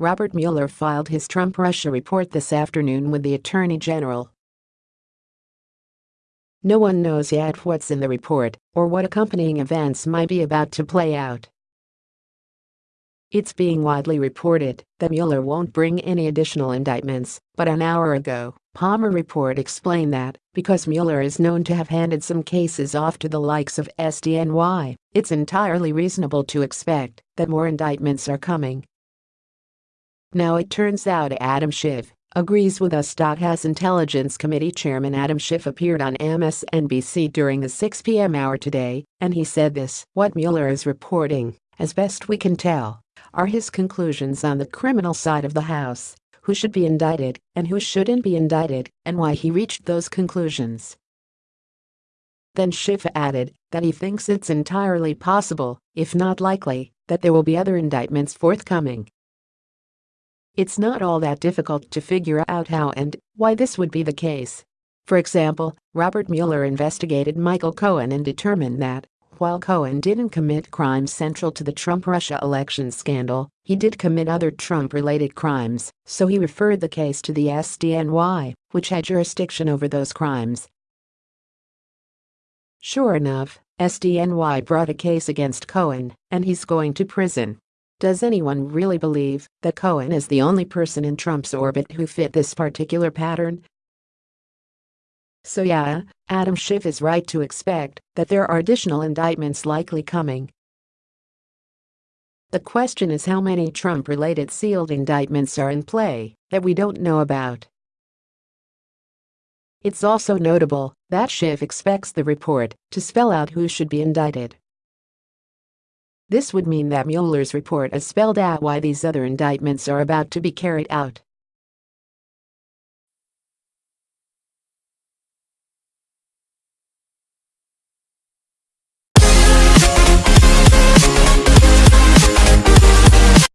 Robert Mueller filed his Trump-Russia report this afternoon with the Attorney General. No one knows yet what's in the report or what accompanying events might be about to play out. It's being widely reported that Mueller won't bring any additional indictments, but an hour ago, Palmer Report explained that, because Mueller is known to have handed some cases off to the likes of SDNY, it's entirely reasonable to expect that more indictments are coming. Now it turns out Adam Schiff agrees with us. House Intelligence Committee Chairman Adam Schiff appeared on MSNBC during the 6 p.m. hour today, and he said this What Mueller is reporting, as best we can tell, are his conclusions on the criminal side of the House, who should be indicted and who shouldn't be indicted, and why he reached those conclusions. Then Schiff added that he thinks it's entirely possible, if not likely, that there will be other indictments forthcoming. It's not all that difficult to figure out how and why this would be the case. For example, Robert Mueller investigated Michael Cohen and determined that, while Cohen didn't commit crimes central to the Trump-Russia election scandal, he did commit other Trump-related crimes, so he referred the case to the SDNY, which had jurisdiction over those crimes. Sure enough, SDNY brought a case against Cohen, and he's going to prison. Does anyone really believe that Cohen is the only person in Trump's orbit who fit this particular pattern? So yeah, Adam Schiff is right to expect that there are additional indictments likely coming. The question is how many Trump-related sealed indictments are in play that we don't know about. It's also notable that Schiff expects the report to spell out who should be indicted. This would mean that Mueller's report has spelled out why these other indictments are about to be carried out.